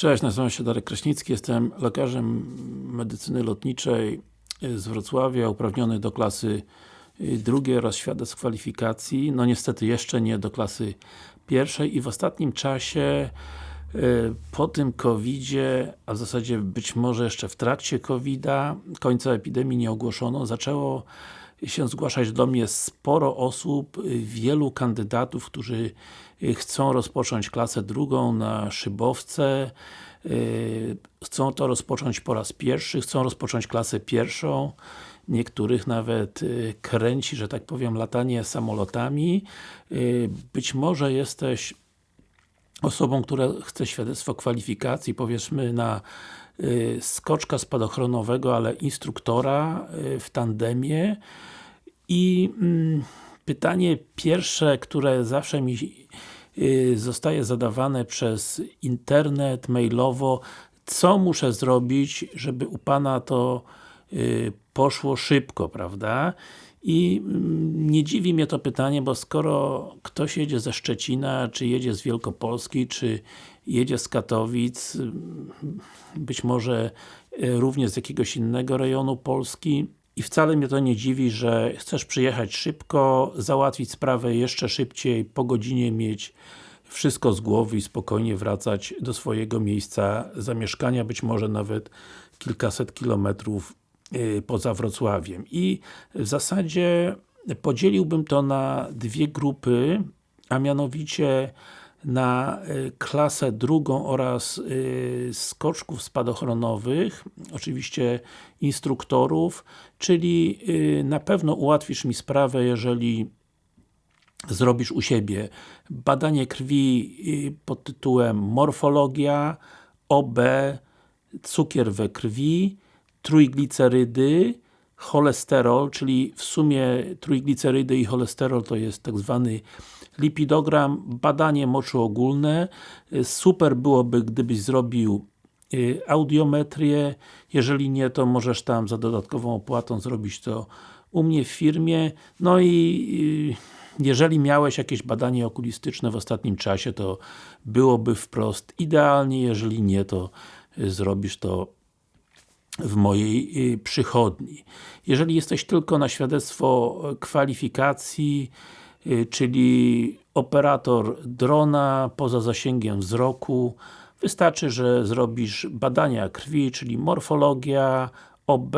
Cześć, nazywam się Darek Kraśnicki, jestem lekarzem medycyny lotniczej z Wrocławia, uprawniony do klasy drugiej oraz świadectw kwalifikacji. No niestety jeszcze nie do klasy pierwszej i w ostatnim czasie po tym COVID-zie, a w zasadzie być może jeszcze w trakcie COVID-a, końca epidemii nie ogłoszono, zaczęło się zgłaszać do mnie sporo osób, wielu kandydatów, którzy chcą rozpocząć klasę drugą na szybowce, chcą to rozpocząć po raz pierwszy, chcą rozpocząć klasę pierwszą, niektórych nawet kręci, że tak powiem, latanie samolotami. Być może jesteś osobą, która chce świadectwo kwalifikacji, powiedzmy na skoczka spadochronowego, ale instruktora w tandemie i mm, pytanie pierwsze, które zawsze mi zostaje zadawane przez internet, mailowo co muszę zrobić, żeby u Pana to poszło szybko, prawda? I mm, nie dziwi mnie to pytanie, bo skoro ktoś jedzie ze Szczecina, czy jedzie z Wielkopolski, czy jedzie z Katowic, być może również z jakiegoś innego rejonu Polski i wcale mnie to nie dziwi, że chcesz przyjechać szybko, załatwić sprawę jeszcze szybciej, po godzinie mieć wszystko z głowy i spokojnie wracać do swojego miejsca zamieszkania, być może nawet kilkaset kilometrów poza Wrocławiem. I w zasadzie podzieliłbym to na dwie grupy, a mianowicie na klasę drugą oraz skoczków spadochronowych, oczywiście instruktorów, czyli na pewno ułatwisz mi sprawę, jeżeli zrobisz u siebie badanie krwi pod tytułem morfologia, OB, cukier we krwi, trójglicerydy, cholesterol, czyli w sumie trójglicerydy i cholesterol to jest tak zwany lipidogram, badanie moczu ogólne. Super byłoby, gdybyś zrobił audiometrię, jeżeli nie, to możesz tam za dodatkową opłatą zrobić to u mnie w firmie. No i jeżeli miałeś jakieś badanie okulistyczne w ostatnim czasie, to byłoby wprost idealnie, jeżeli nie, to zrobisz to w mojej przychodni. Jeżeli jesteś tylko na świadectwo kwalifikacji, czyli operator drona poza zasięgiem wzroku, wystarczy, że zrobisz badania krwi, czyli morfologia, OB,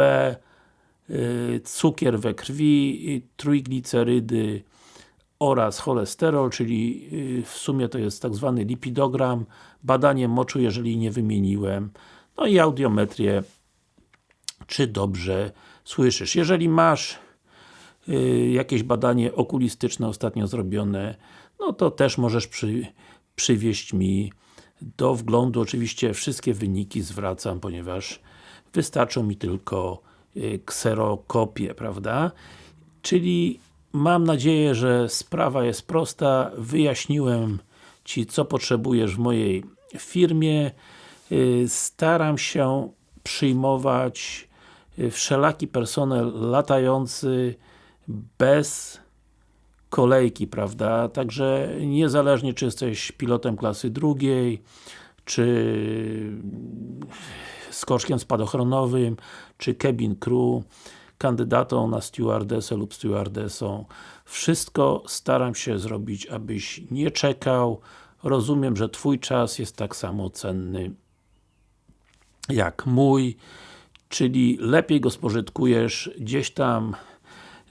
cukier we krwi, trójglicerydy oraz cholesterol, czyli w sumie to jest tak zwany lipidogram, badanie moczu, jeżeli nie wymieniłem, no i audiometrię czy dobrze słyszysz. Jeżeli masz y, jakieś badanie okulistyczne ostatnio zrobione, no to też możesz przy, przywieźć mi do wglądu. Oczywiście wszystkie wyniki zwracam, ponieważ wystarczą mi tylko y, kserokopie, prawda? Czyli mam nadzieję, że sprawa jest prosta. Wyjaśniłem Ci, co potrzebujesz w mojej firmie. Y, staram się przyjmować wszelaki personel latający bez kolejki, prawda? Także niezależnie czy jesteś pilotem klasy drugiej, czy skoczkiem spadochronowym, czy cabin crew, kandydatą na stewardessę lub stewardessą. Wszystko staram się zrobić, abyś nie czekał. Rozumiem, że Twój czas jest tak samo cenny jak mój czyli lepiej go spożytkujesz gdzieś tam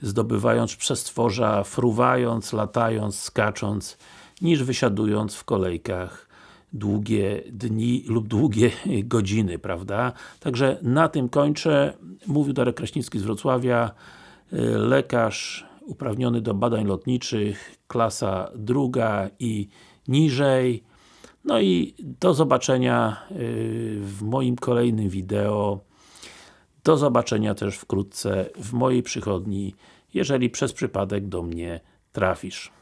zdobywając przestworza, fruwając, latając, skacząc, niż wysiadując w kolejkach długie dni lub długie godziny, prawda? Także na tym kończę. Mówił Darek Kraśnicki z Wrocławia, lekarz uprawniony do badań lotniczych, klasa druga i niżej. No i do zobaczenia y, w moim kolejnym wideo. Do zobaczenia też wkrótce w mojej przychodni, jeżeli przez przypadek do mnie trafisz.